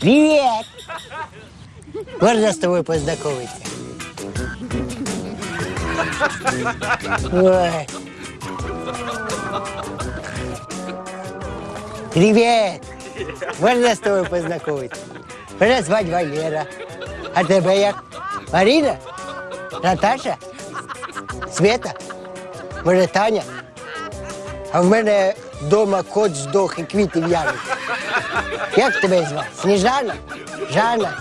Привет! Можно с тобой познакомиться? Ой. Привет! Можно с тобой познакомиться? Можно звать Валера. А тебе як? Маріна? Наташа? Света? Може, Таня? А в мене вдома кот здох і квіти в'януть. Як тебе звати? Сніжана? Жанна?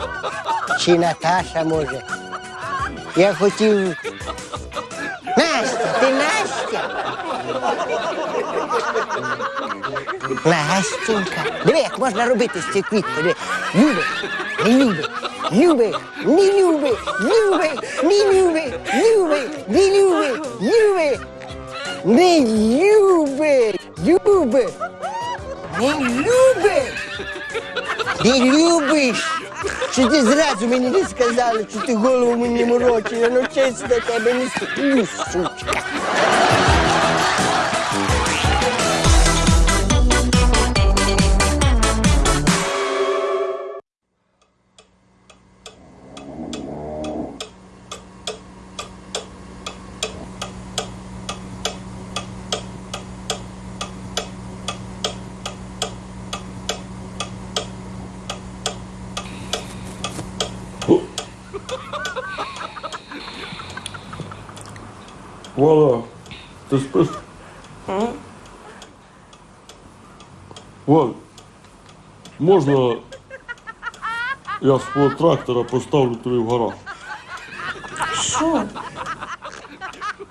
Чи Наташа може? Я хотів. Настя, ти Настя? Настенька. Диви, як можна робити з цієї квітки. Диви. Люби, не люби, люби, не люби, люби, не люби, люби, не люби, люби, не люби, люби, не люби. Ти любиш? Що ти зразу мені не сказала, що ти голову мені морочила, ну чесно тебе не сплю, сучка. Валя, ти спиш? Валь, можна я свого трактора поставлю тобі в гараж? Що?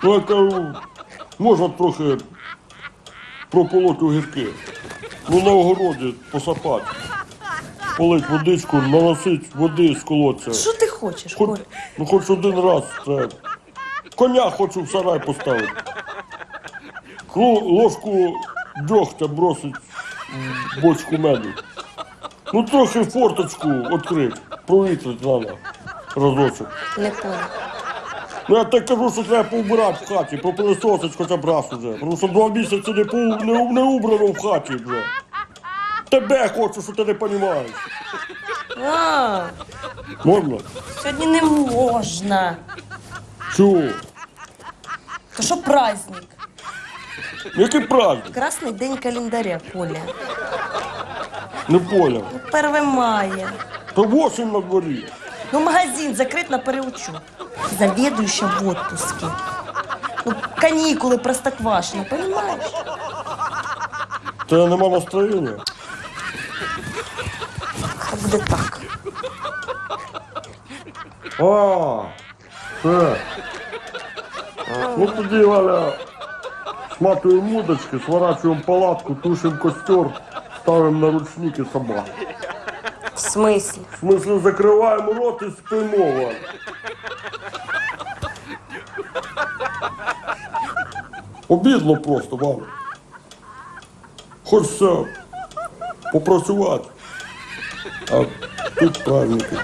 Ну, я кажу, можна трохи прополоти огірки. Ну, на огороді посапати. Полить водичку, наносить води з колодця. Що ти хочеш, Хоч, Коль? ну, хоч один раз треба. Коня хочу в сарай поставити. Ложку дьогтя бросить в бочку меду. Ну, трохи форточку відкрити, провітрити треба разочок. Не понял. Ну, я так кажу, що треба поубирати в хаті, попилисосить хоча б раз уже. Тому що два місяці не, по, не, не убрано в хаті вже. Тебе хочу, що ти не розумієш. А, Можна? сьогодні не можна. Чого? То що праздник? Який праздник? Красний день календаря, Коля. Не поняв. Ну, 1 мая. То 8 на дворі. Ну, магазин закрит на переучет. Заведующая в отпуске. Ну, каникулы простоквашино, понимаешь? Тебе нема настроєння? А буде так. А, це. Ну тоді, Валя, сматуємо мудочки, сворачуємо палатку, тушимо костер, ставимо на ручники собак. В смысле? В смысле, закриваємо рот і спимо, Валя. Обідно просто, Валя. Хочеться попрацювати. А тут праздники.